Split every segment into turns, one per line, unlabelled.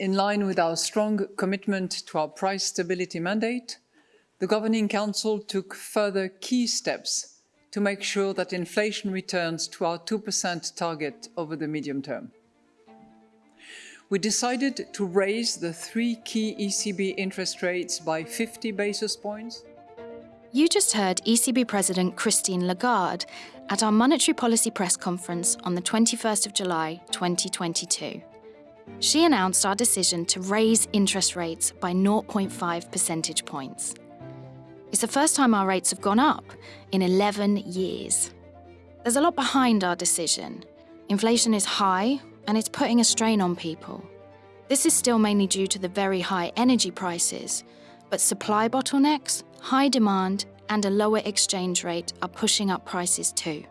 in line with our strong commitment to our price stability mandate, the Governing Council took further key steps to make sure that inflation returns to our 2% target over the medium term. We decided to raise the three key ECB interest rates by 50 basis points.
You just heard ECB President Christine Lagarde at our monetary policy press conference on the 21st of July 2022. She announced our decision to raise interest rates by 0.5 percentage points. It's the first time our rates have gone up in 11 years. There's a lot behind our decision. Inflation is high and it's putting a strain on people. This is still mainly due to the very high energy prices, but supply bottlenecks, high demand, and a lower exchange rate are pushing up prices too.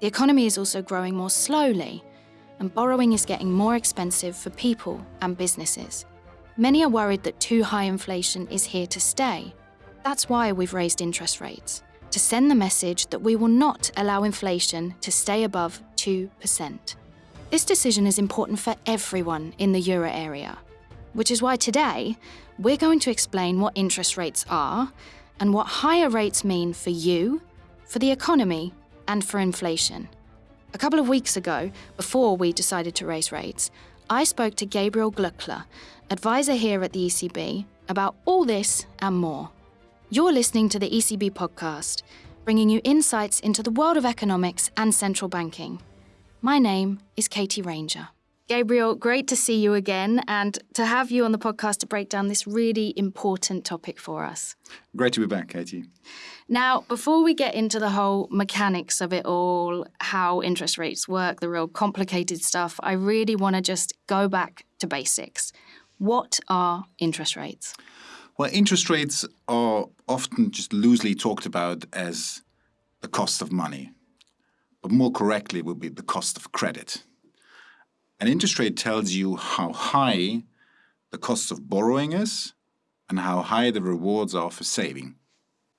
The economy is also growing more slowly, and borrowing is getting more expensive for people and businesses. Many are worried that too high inflation is here to stay. That's why we've raised interest rates, to send the message that we will not allow inflation to stay above 2%. This decision is important for everyone in the euro area, which is why today we're going to explain what interest rates are and what higher rates mean for you, for the economy, and for inflation. A couple of weeks ago, before we decided to raise rates, I spoke to Gabriel Glöckler, advisor here at the ECB, about all this and more. You're listening to the ECB podcast, bringing you insights into the world of economics and central banking. My name is Katie Ranger. Gabriel, great to see you again and to have you on the podcast to break down this really important topic for us.
Great to be back, Katie.
Now, before we get into the whole mechanics of it all, how interest rates work, the real complicated stuff, I really want to just go back to basics. What are interest rates?
Well, interest rates are often just loosely talked about as the cost of money, but more correctly would be the cost of credit. An interest rate tells you how high the cost of borrowing is and how high the rewards are for saving.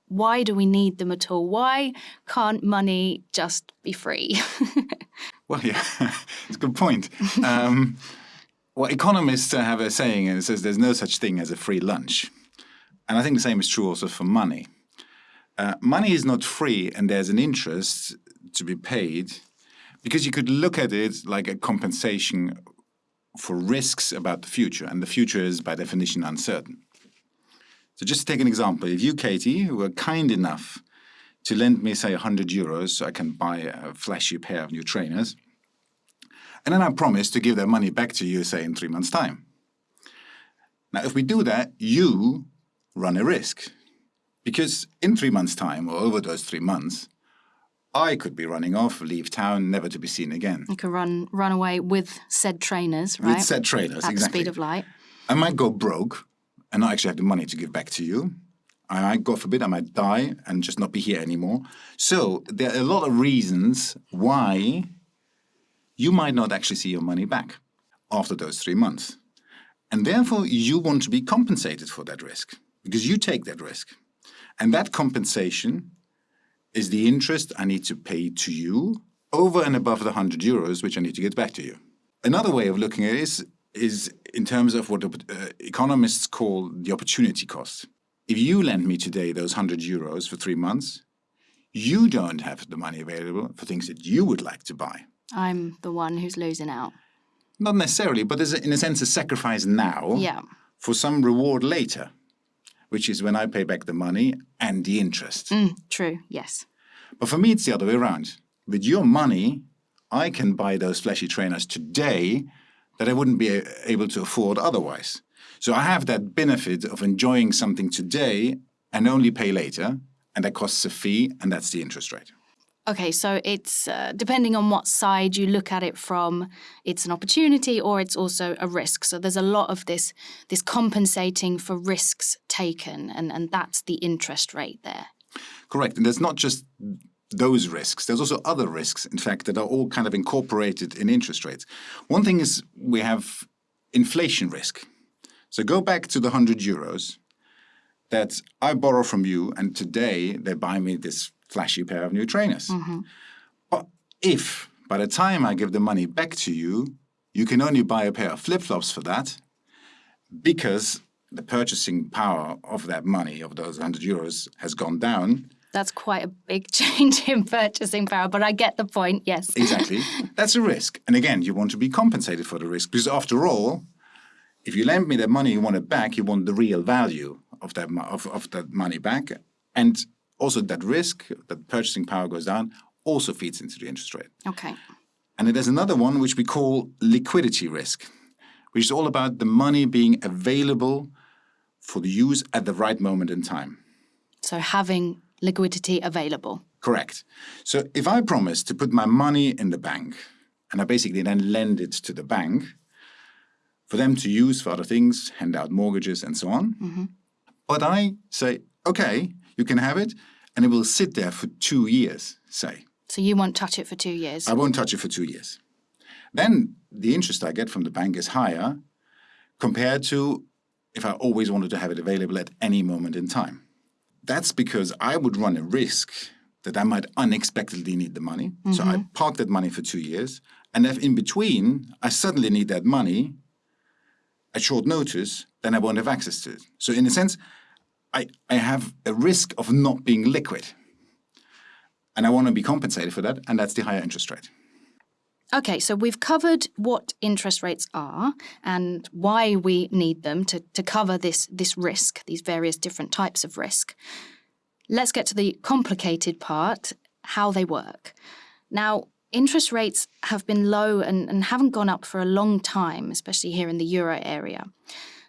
Why do we need them at all? Why can't money just be free?
well, yeah, it's a good point. Um, well, economists have a saying, and it says there's no such thing as a free lunch. And I think the same is true also for money. Uh, money is not free, and there's an interest to be paid because you could look at it like a compensation for risks about the future, and the future is by definition uncertain. So just to take an example, if you, Katie, were kind enough to lend me, say, 100 euros so I can buy a flashy pair of new trainers, and then I promise to give that money back to you, say, in three months' time. Now, if we do that, you run a risk. Because in three months' time, or over those three months, I could be running off, leave town, never to be seen again.
You could run run away with said trainers, right?
With said trainers,
At
exactly.
the speed of light.
I might go broke and not actually have the money to give back to you. I might, God forbid, I might die and just not be here anymore. So there are a lot of reasons why you might not actually see your money back after those three months. And therefore, you want to be compensated for that risk because you take that risk. And that compensation is the interest I need to pay to you over and above the 100 euros which I need to get back to you. Another way of looking at it is, is in terms of what uh, economists call the opportunity cost. If you lend me today those 100 euros for three months, you don't have the money available for things that you would like to buy.
I'm the one who's losing out.
Not necessarily, but there's, in a sense, a sacrifice now
Yeah.
for some reward later, which is when I pay back the money and the interest.
Mm, true, yes.
But for me, it's the other way around. With your money, I can buy those flashy trainers today that I wouldn't be able to afford otherwise. So I have that benefit of enjoying something today and only pay later, and that costs a fee, and that's the interest rate.
Okay, so it's uh, depending on what side you look at it from, it's an opportunity or it's also a risk. So there's a lot of this this compensating for risks taken, and, and that's the interest rate there.
Correct. And there's not just those risks. There's also other risks, in fact, that are all kind of incorporated in interest rates. One thing is we have inflation risk. So go back to the 100 euros that I borrow from you, and today they buy me this flashy pair of new trainers. Mm-hmm. But if by the time I give the money back to you, you can only buy a pair of flip-flops for that, because the purchasing power of that money, of those 100 euros, has gone down.
That's quite a big change in purchasing power, but I get the point, yes.
Exactly. That's a risk. And again, you want to be compensated for the risk because after all, if you lend me that money, you want it back, you want the real value of that, of, of that money back. And also that risk, that purchasing power goes down, also feeds into the interest rate.
Okay.
And there's another one which we call liquidity risk, which is all about the money being available for the use at the right moment in time.
So having liquidity available.
Correct. So if I promise to put my money in the bank and I basically then lend it to the bank for them to use for other things, hand out mortgages and so on, mm-hmm. but I say, okay, you can have it and it will sit there for two years, say.
So you won't touch it for two years?
I won't touch it for two years. Then the interest I get from the bank is higher compared to if I always wanted to have it available at any moment in time. That's because I would run a risk that I might unexpectedly need the money. Mm-hmm. So I park that money for two years. And if in between I suddenly need that money at short notice, then I won't have access to it. So in a sense, I, I have a risk of not being liquid. And I want to be compensated for that, and that's the higher interest rate.
Okay, so we've covered what interest rates are and why we need them to, to cover this, this risk, these various different types of risk. Let's get to the complicated part how they work. Now, interest rates have been low and, and haven't gone up for a long time, especially here in the euro area.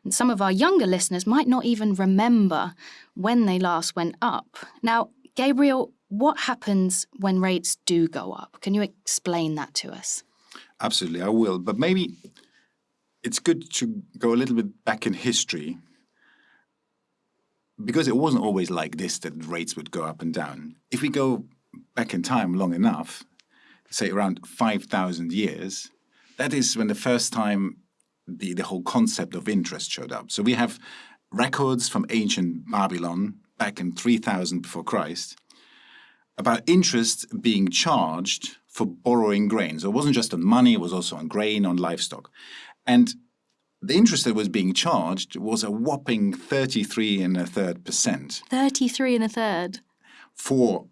And some of our younger listeners might not even remember when they last went up. Now, Gabriel, what happens when rates do go up? Can you explain that to us?
Absolutely, I will. But maybe it's good to go a little bit back in history because it wasn't always like this that rates would go up and down. If we go back in time long enough, say around 5,000 years, that is when the first time the, the whole concept of interest showed up. So we have records from ancient Babylon back in 3000 before Christ about interest being charged for borrowing grain. So it wasn't just on money, it was also on grain, on livestock. And the interest that was being charged was a whopping 33 and a third percent.
33 and a third?
For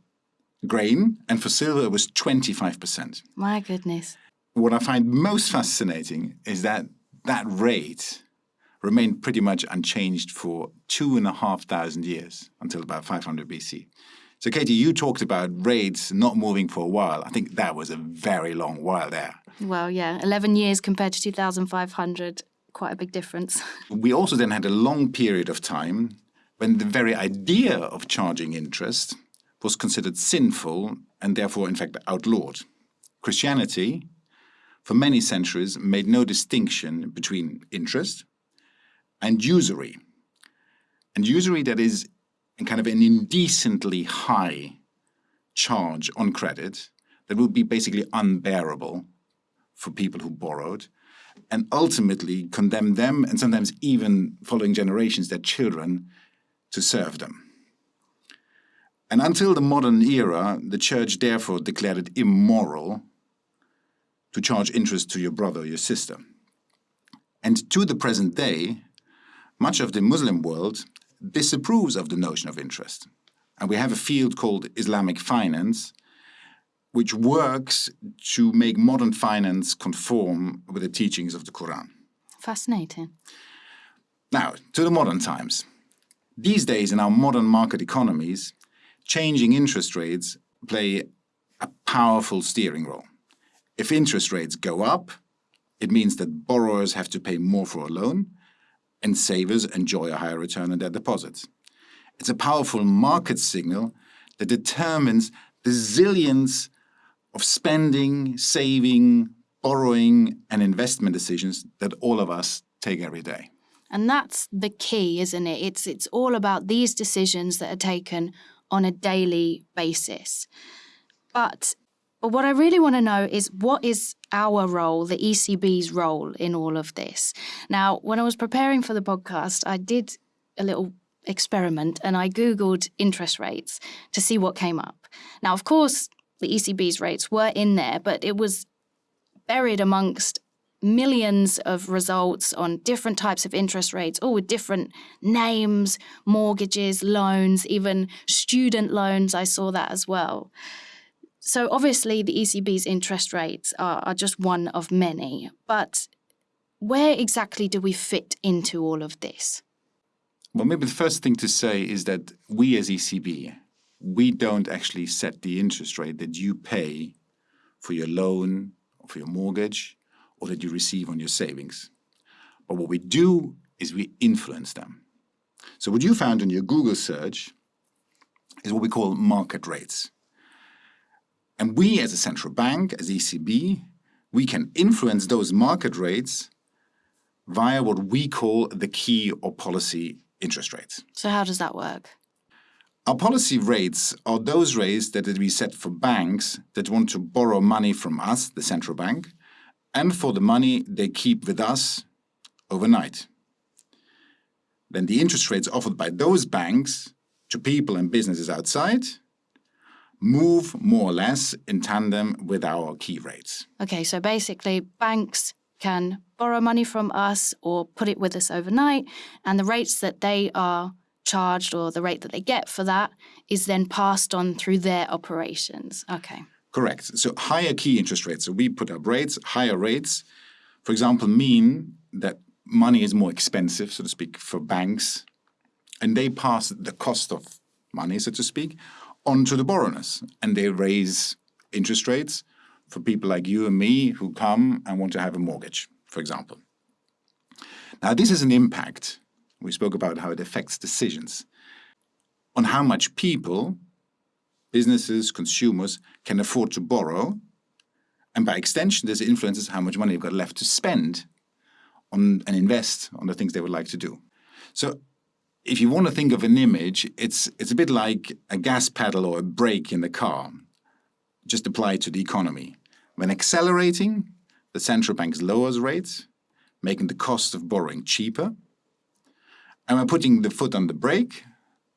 grain, and for silver it was 25%.
My goodness.
What I find most fascinating is that that rate remained pretty much unchanged for two and a half thousand years until about 500 BC. So, Katie, you talked about rates not moving for a while. I think that was a very long while there.
Well, yeah, 11 years compared to 2,500, quite a big difference.
We also then had a long period of time when the very idea of charging interest was considered sinful and therefore, in fact, outlawed. Christianity, for many centuries, made no distinction between interest and usury. And usury that is kind of an indecently high charge on credit that would be basically unbearable for people who borrowed and ultimately condemn them and sometimes even following generations, their children, to serve them. And until the modern era, the church therefore declared it immoral to charge interest to your brother or your sister. And to the present day, much of the Muslim world disapproves of the notion of interest. And we have a field called Islamic finance, which works to make modern finance conform with the teachings of the Quran.
Fascinating.
Now, to the modern times. These days, in our modern market economies, changing interest rates play a powerful steering role. If interest rates go up, it means that borrowers have to pay more for a loan, and savers enjoy a higher return on their deposits. It's a powerful market signal that determines the zillions of spending, saving, borrowing, and investment decisions that all of us take every day.
And that's the key, isn't it? It's, it's all about these decisions that are taken on a daily basis. But but what I really want to know is what is our role, the ECB's role in all of this? Now, when I was preparing for the podcast, I did a little experiment and I Googled interest rates to see what came up. Now, of course, the ECB's rates were in there, but it was buried amongst millions of results on different types of interest rates, all with different names, mortgages, loans, even student loans. I saw that as well. So obviously, the ECB's interest rates are, are just one of many. But where exactly do we fit into all of this?
Well, maybe the first thing to say is that we as ECB, we don't actually set the interest rate that you pay for your loan or for your mortgage or that you receive on your savings. But what we do is we influence them. So what you found in your Google search is what we call market rates. And we as a central bank, as ECB, we can influence those market rates via what we call the key or policy interest rates.
So how does that work?
Our policy rates are those rates that we set for banks that want to borrow money from us, the central bank, and for the money they keep with us overnight. Then the interest rates offered by those banks to people and businesses outside move more or less in tandem with our key rates.
Okay, so basically banks can borrow money from us or put it with us overnight, and the rates that they are charged or the rate that they get for that is then passed on through their operations. Okay.
Correct. So higher key interest rates. So we put up rates, higher rates, for example, mean that money is more expensive, so to speak, for banks, and they pass the cost of money, so to speak, on to the borrowers, and they raise interest rates for people like you and me who come and want to have a mortgage, for example. Now, this is an impact. We spoke about how it affects decisions on how much people businesses, consumers can afford to borrow. And by extension, this influences how much money they've got left to spend on and invest on the things they would like to do. So if you want to think of an image, it's, it's a bit like a gas pedal or a brake in the car, just applied to the economy. When accelerating, the central bank lowers rates, making the cost of borrowing cheaper. And when putting the foot on the brake,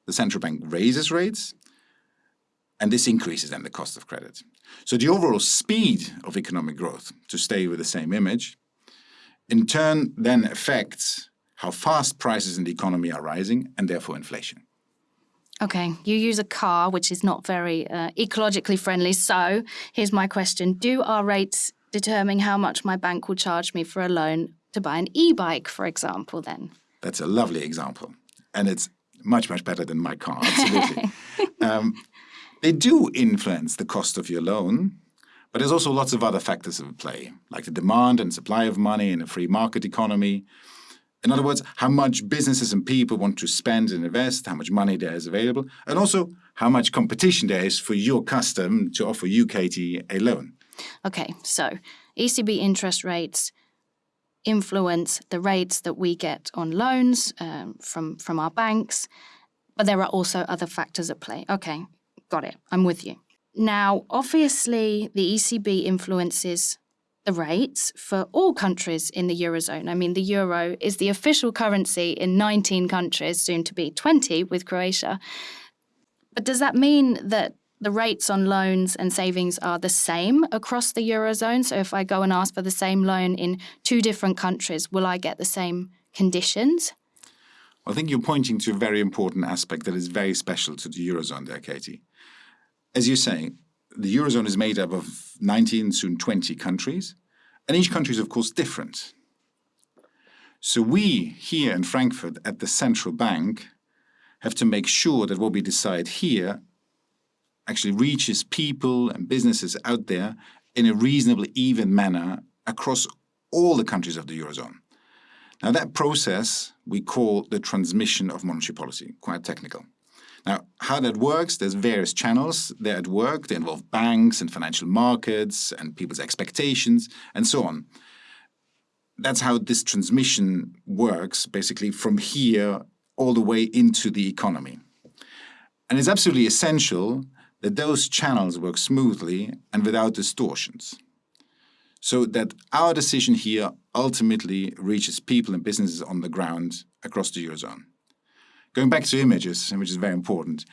the central bank raises rates, and this increases then the cost of credit. So the overall speed of economic growth, to stay with the same image, in turn then affects how fast prices in the economy are rising and therefore inflation.
Okay, you use a car, which is not very uh, ecologically friendly. So here's my question. Do our rates determine how much my bank will charge me for a loan to buy an e-bike, for example, then?
That's a lovely example. And it's much, much better than my car, absolutely. um, they do influence the cost of your loan, but there's also lots of other factors at play, like the demand and supply of money in a free market economy. In other words, how much businesses and people want to spend and invest, how much money there is available, and also how much competition there is for your custom to offer you, Katie, a loan.
Okay, so ECB interest rates influence the rates that we get on loans um, from, from our banks, but there are also other factors at play. Okay, Got it. I'm with you. Now, obviously, the ECB influences the rates for all countries in the Eurozone. I mean, the euro is the official currency in 19 countries, soon to be 20 with Croatia. But does that mean that the rates on loans and savings are the same across the Eurozone? So if I go and ask for the same loan in two different countries, will I get the same conditions?
I think you're pointing to a very important aspect that is very special to the Eurozone there, Katie as you say, the Eurozone is made up of 19, soon 20 countries, and each country is, of course, different. So we, here in Frankfurt, at the central bank, have to make sure that what we decide here actually reaches people and businesses out there in a reasonably even manner across all the countries of the Eurozone. Now that process we call the transmission of monetary policy, quite technical. Now, how that works, there's various channels there at work. They involve banks and financial markets and people's expectations and so on. That's how this transmission works, basically from here all the way into the economy. And it's absolutely essential that those channels work smoothly and without distortions. So that our decision here ultimately reaches people and businesses on the ground across the Eurozone. Going back to images, which is very important,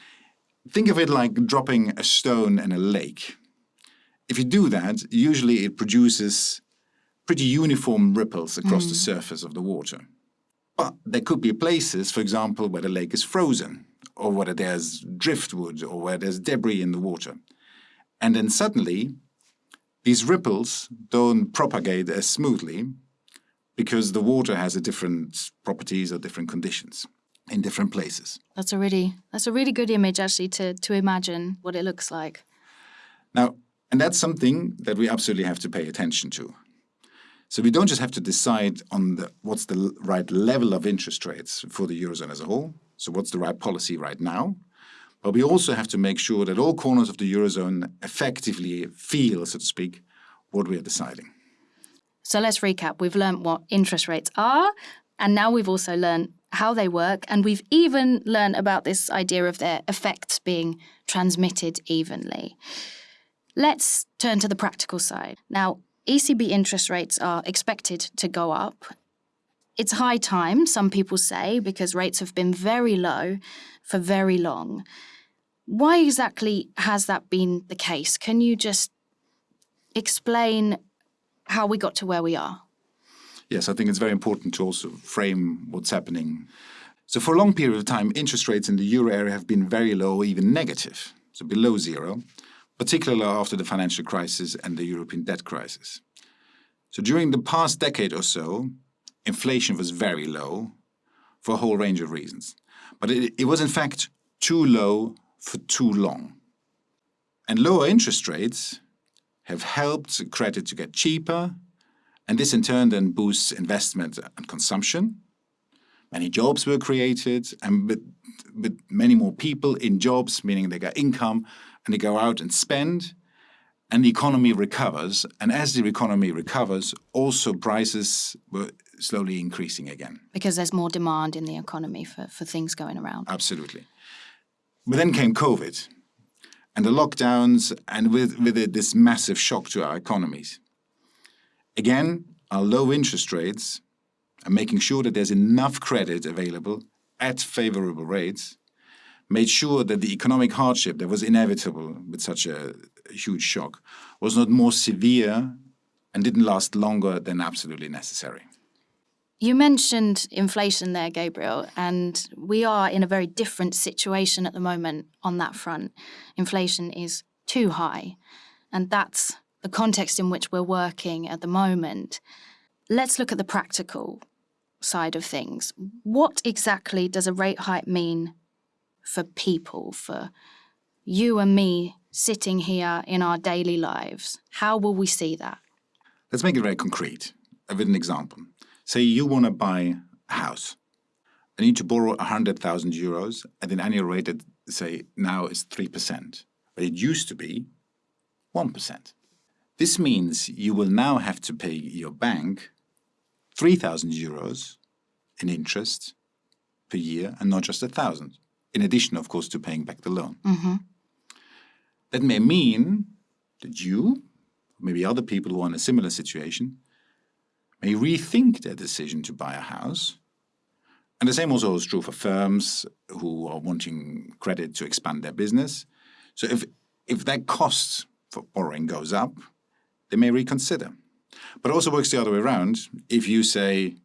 think of it like dropping a stone in a lake. If you do that, usually it produces pretty uniform ripples across the mm. surface of the water. But there could be places, for example, where the lake is frozen, or where there's driftwood, or where there's debris in the water. And then suddenly, these ripples don't propagate as smoothly because the water has a different properties or different conditions in different places.
That's a really that's a really good image actually to to imagine what it looks like.
Now, and that's something that we absolutely have to pay attention to. So we don't just have to decide on the, what's the right level of interest rates for the Eurozone as a whole, so what's the right policy right now, but we also have to make sure that all corners of the Eurozone effectively feel, so to speak, what we are deciding.
So let's recap. We've learned what interest rates are, and now we've also learned how they work, and we've even learned about this idea of their effects being transmitted evenly. Let's turn to the practical side. Now, ECB interest rates are expected to go up. It's high time, some people say, because rates have been very low for very long. Why exactly has that been the case? Can you just explain how we got to where we are?
Yes, I think it's very important to also frame what's happening. So for a long period of time, interest rates in the euro area have been very low, even negative, so below zero, particularly after the financial crisis and the European debt crisis. So during the past decade or so, inflation was very low for a whole range of reasons. But it, it was in fact too low for too long. And lower interest rates have helped credit to get cheaper, and this in turn then boosts investment and consumption. Many jobs were created, and with, with many more people in jobs, meaning they get income and they go out and spend, and the economy recovers. And as the economy recovers, also prices were slowly increasing again.
Because there's more demand in the economy for, for things going around.
Absolutely. But then came COVID and the lockdowns, and with, with it, this massive shock to our economies. Again, our low interest rates and making sure that there's enough credit available at favorable rates made sure that the economic hardship that was inevitable with such a huge shock was not more severe and didn't last longer than absolutely necessary.
You mentioned inflation there, Gabriel, and we are in a very different situation at the moment on that front. Inflation is too high, and that's the context in which we're working at the moment. Let's look at the practical side of things. What exactly does a rate hike mean for people, for you and me sitting here in our daily lives? How will we see that?
Let's make it very concrete with an example. Say you want to buy a house. I need to borrow 100,000 euros at an annual rate that, say, now is 3%, but it used to be 1%. This means you will now have to pay your bank 3,000 euros in interest per year and not just a thousand, in addition, of course, to paying back the loan. Mm-hmm. That may mean that you, maybe other people who are in a similar situation, may rethink their decision to buy a house. And the same also is true for firms who are wanting credit to expand their business. So if, if that cost for borrowing goes up, they may reconsider. But it also works the other way around. If you say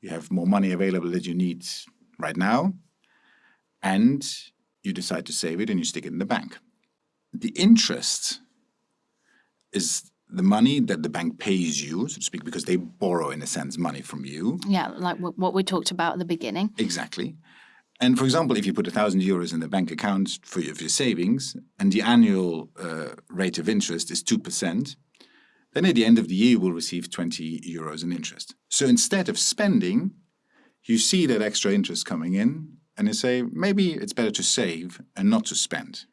you have more money available that you need right now, and you decide to save it and you stick it in the bank. The interest is the money that the bank pays you, so to speak, because they borrow, in a sense, money from you.
Yeah, like what we talked about at the beginning.
Exactly. And for example, if you put a thousand euros in the bank account for your, for your savings, and the annual uh, rate of interest is two percent, then at the end of the year you will receive 20 euros in interest. So instead of spending, you see that extra interest coming in, and you say maybe it's better to save and not to spend.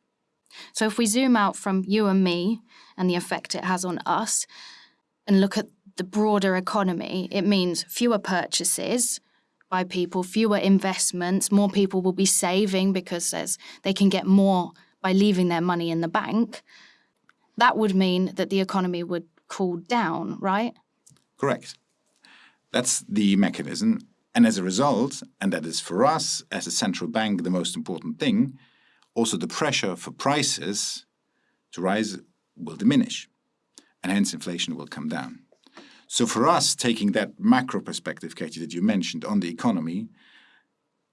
So if we zoom out from you and me and the effect it has on us and look at the broader economy, it means fewer purchases by people, fewer investments, more people will be saving because they can get more by leaving their money in the bank. That would mean that the economy would cool down, right?
Correct. That's the mechanism. And as a result, and that is for us as a central bank the most important thing, also the pressure for prices to rise will diminish, and hence inflation will come down. So for us, taking that macro perspective, Katie, that you mentioned on the economy,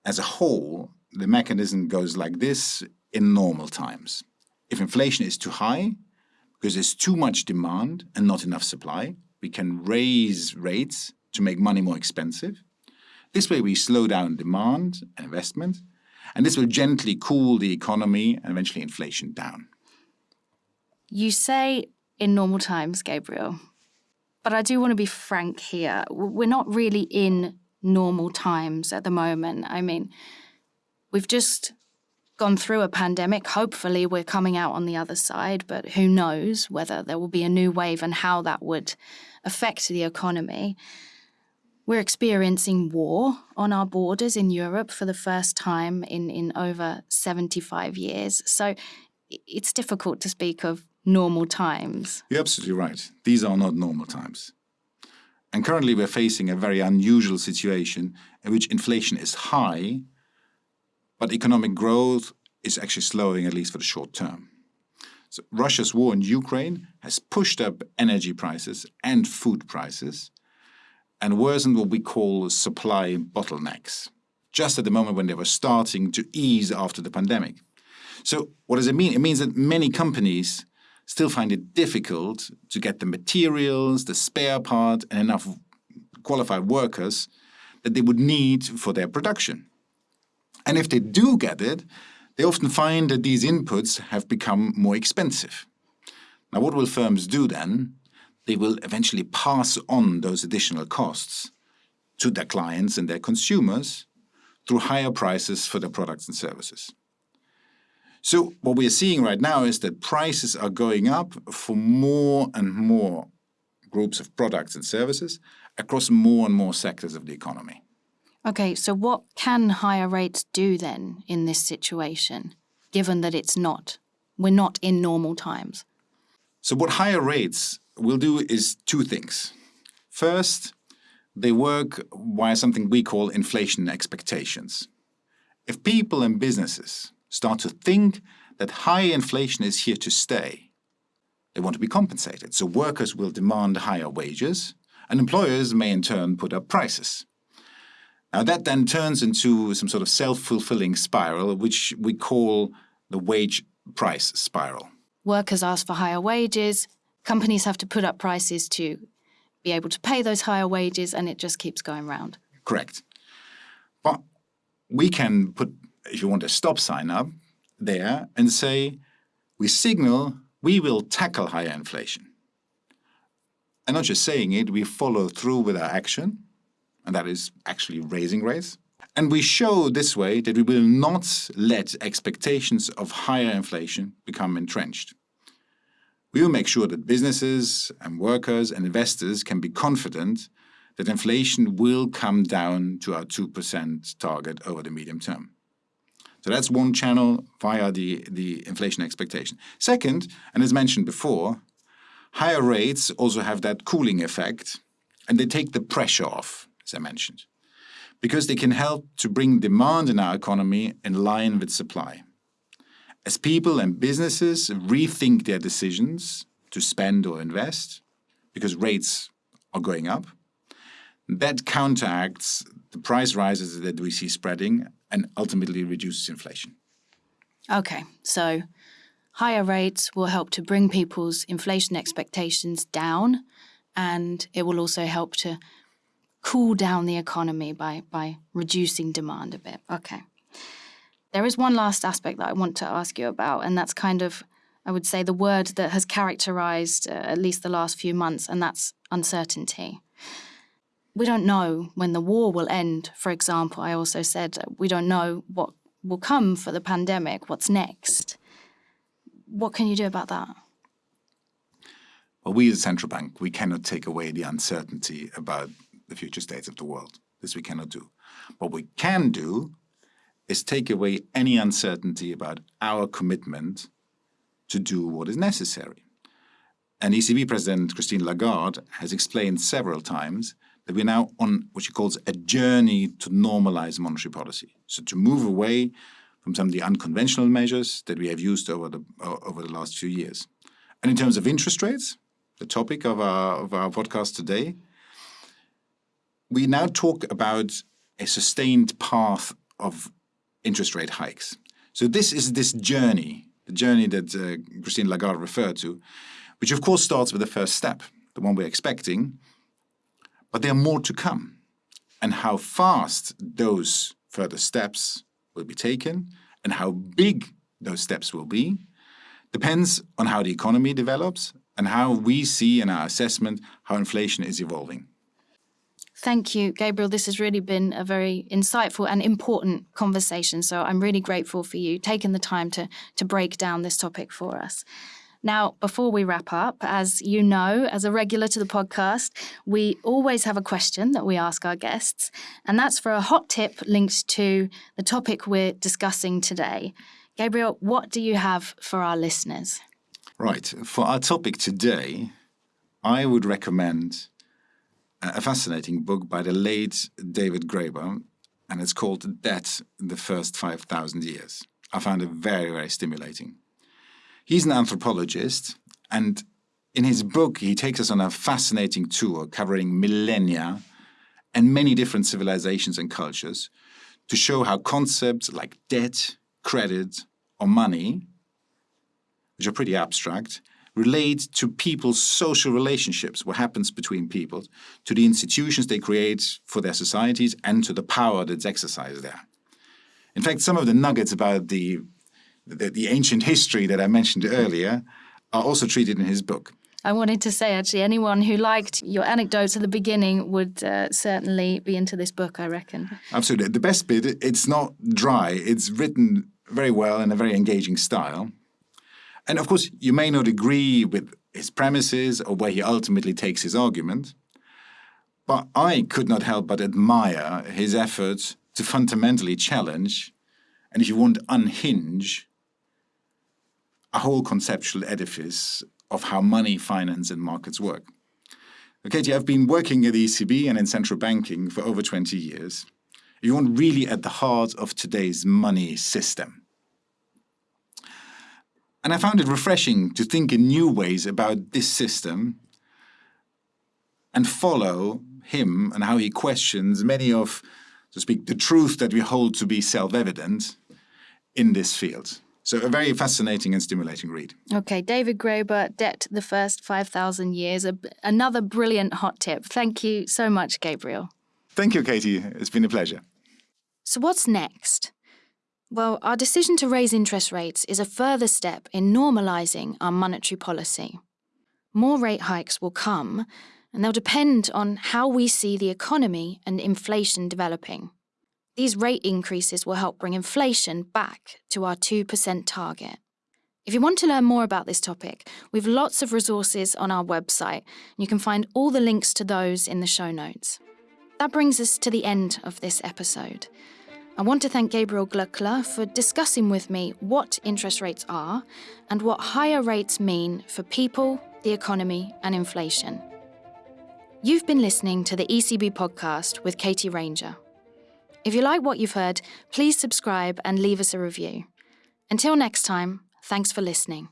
as a whole, the mechanism goes like this in normal times. If inflation is too high, because there's too much demand and not enough supply, we can raise rates to make money more expensive. This way we slow down demand and investment, and this will gently cool the economy and eventually inflation down.
You say in normal times, Gabriel, but I do want to be frank here. We're not really in normal times at the moment. I mean, we've just gone through a pandemic. Hopefully, we're coming out on the other side, but who knows whether there will be a new wave and how that would affect the economy. We're experiencing war on our borders in Europe for the first time in, in over 75 years. So it's difficult to speak of normal times.
You're absolutely right. These are not normal times. And currently we're facing a very unusual situation in which inflation is high, but economic growth is actually slowing, at least for the short term. So Russia's war in Ukraine has pushed up energy prices and food prices and worsened what we call supply bottlenecks, just at the moment when they were starting to ease after the pandemic. So what does it mean? It means that many companies still find it difficult to get the materials, the spare part, and enough qualified workers that they would need for their production. And if they do get it, they often find that these inputs have become more expensive. Now, what will firms do then? They will eventually pass on those additional costs to their clients and their consumers through higher prices for their products and services. So what we are seeing right now is that prices are going up for more and more groups of products and services across more and more sectors of the economy.
Okay, so what can higher rates do then in this situation, given that it's not, we're not in normal times?
So what higher rates will do is two things. First, they work via something we call inflation expectations. If people and businesses start to think that high inflation is here to stay. They want to be compensated, so workers will demand higher wages, and employers may in turn put up prices. Now that then turns into some sort of self-fulfilling spiral, which we call the wage price spiral.
Workers ask for higher wages, companies have to put up prices to be able to pay those higher wages, and it just keeps going round.
Correct. But we can put if you want a stop sign up there and say, we signal we will tackle higher inflation. And not just saying it, we follow through with our action, and that is actually raising rates. And we show this way that we will not let expectations of higher inflation become entrenched. We will make sure that businesses and workers and investors can be confident that inflation will come down to our 2% target over the medium term. So that's one channel via the, the inflation expectation. Second, and as mentioned before, higher rates also have that cooling effect and they take the pressure off, I mentioned, because they can help to bring demand in our economy in line with supply. As people and businesses rethink their decisions to spend or invest, because rates are going up, that counteracts the price rises that we see spreading and ultimately reduces inflation.
Okay, so higher rates will help to bring people's inflation expectations down and it will also help to cool down the economy by, by reducing demand a bit. Okay. There is one last aspect that I want to ask you about, and that's kind of, I would say, the word that has characterized uh, at least the last few months, and that's uncertainty we don't know when the war will end, for example. I also said we don't know what will come for the pandemic, what's next. What can you do about that?
Well, we as central bank, we cannot take away the uncertainty about the future states of the world. This we cannot do. What we can do is take away any uncertainty about our commitment to do what is necessary. And ECB President Christine Lagarde has explained several times that we're now on what she calls a journey to normalize monetary policy. So to move away from some of the unconventional measures that we have used over the, uh, over the last few years. And in terms of interest rates, the topic of our, of our podcast today, we now talk about a sustained path of interest rate hikes. So this is this journey, the journey that uh, Christine Lagarde referred to, which of course starts with the first step, the one we're expecting, but there are more to come. And how fast those further steps will be taken and how big those steps will be depends on how the economy develops and how we see in our assessment how inflation is evolving.
Thank you, Gabriel. This has really been a very insightful and important conversation. So I'm really grateful for you taking the time to, to break down this topic for us. Now, before we wrap up, as you know, as a regular to the podcast, we always have a question that we ask our guests, and that's for a hot tip linked to the topic we're discussing today. Gabriel, what do you have for our listeners?
Right. For our topic today, I would recommend a fascinating book by the late David Graeber, and it's called Debt in the First 5,000 Years. I found it very, very stimulating. He's an anthropologist, and in his book, he takes us on a fascinating tour covering millennia and many different civilizations and cultures to show how concepts like debt, credit, or money, which are pretty abstract, relate to people's social relationships, what happens between people, to the institutions they create for their societies, and to the power that's exercised there. In fact, some of the nuggets about the the, the ancient history that I mentioned earlier are also treated in his book.
I wanted to say, actually, anyone who liked your anecdotes at the beginning would uh, certainly be into this book, I reckon.
Absolutely. The best bit, it's not dry. It's written very well in a very engaging style. And of course, you may not agree with his premises or where he ultimately takes his argument, but I could not help but admire his efforts to fundamentally challenge, and if you want, unhinge a whole conceptual edifice of how money, finance, and markets work. Katie, I've been working at the ECB and in central banking for over 20 years. You want really at the heart of today's money system. And I found it refreshing to think in new ways about this system and follow him and how he questions many of, so to speak, the truth that we hold to be self-evident in this field. So a very fascinating and stimulating read.
Okay, David Graeber, Debt the First 5,000 Years, a, another brilliant hot tip. Thank you so much, Gabriel.
Thank you, Katie. It's been a pleasure.
So what's next? Well, our decision to raise interest rates is a further step in normalising our monetary policy. More rate hikes will come, and they'll depend on how we see the economy and inflation developing. These rate increases will help bring inflation back to our 2% target. If you want to learn more about this topic, we've lots of resources on our website, and you can find all the links to those in the show notes. That brings us to the end of this episode. I want to thank Gabriel Glöckler for discussing with me what interest rates are and what higher rates mean for people, the economy, and inflation. You've been listening to the ECB podcast with Katie Ranger. If you like what you've heard, please subscribe and leave us a review. Until next time, thanks for listening.